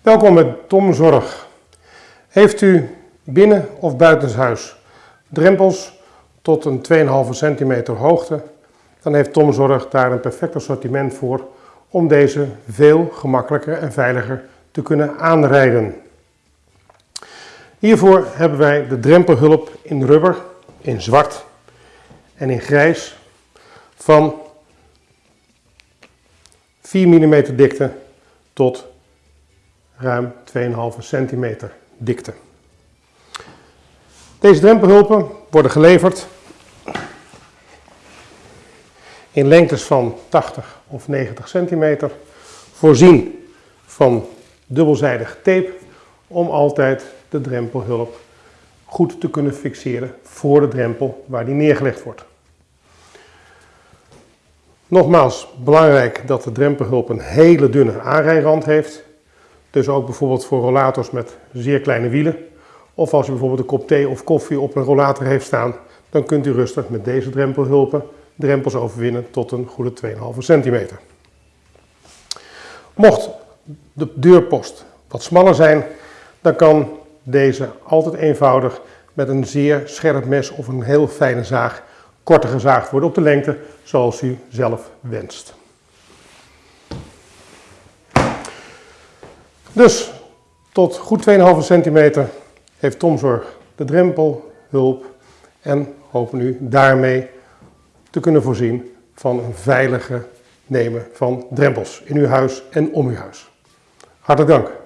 Welkom met Tom Zorg. Heeft u binnen of buitenshuis drempels tot een 2,5 centimeter hoogte, dan heeft Tom Zorg daar een perfect assortiment voor om deze veel gemakkelijker en veiliger te kunnen aanrijden. Hiervoor hebben wij de drempelhulp in rubber, in zwart en in grijs van 4 mm dikte tot ruim 2,5 centimeter dikte. Deze drempelhulpen worden geleverd in lengtes van 80 of 90 centimeter, voorzien van dubbelzijdig tape om altijd de drempelhulp goed te kunnen fixeren voor de drempel waar die neergelegd wordt. Nogmaals, belangrijk dat de drempelhulp een hele dunne aanrijrand heeft. Dus ook bijvoorbeeld voor rollators met zeer kleine wielen. Of als u bijvoorbeeld een kop thee of koffie op een rollator heeft staan, dan kunt u rustig met deze drempelhulpen drempels overwinnen tot een goede 2,5 centimeter. Mocht de deurpost wat smaller zijn, dan kan deze altijd eenvoudig met een zeer scherp mes of een heel fijne zaag korter gezaagd worden op de lengte zoals u zelf wenst. Dus tot goed 2,5 centimeter heeft Tomzorg de drempelhulp en hopen u daarmee te kunnen voorzien van een veilige nemen van drempels in uw huis en om uw huis. Hartelijk dank.